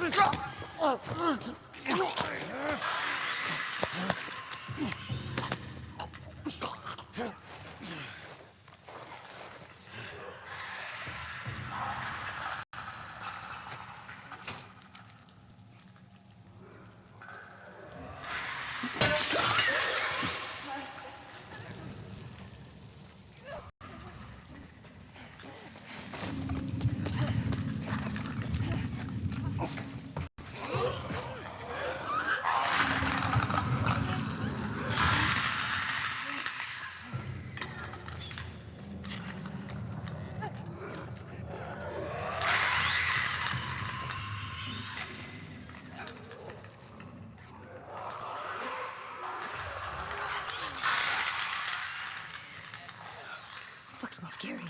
是这。啊，嗯，哎。scary.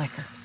Clicker.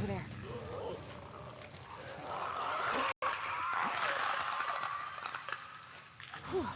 over there. Whew.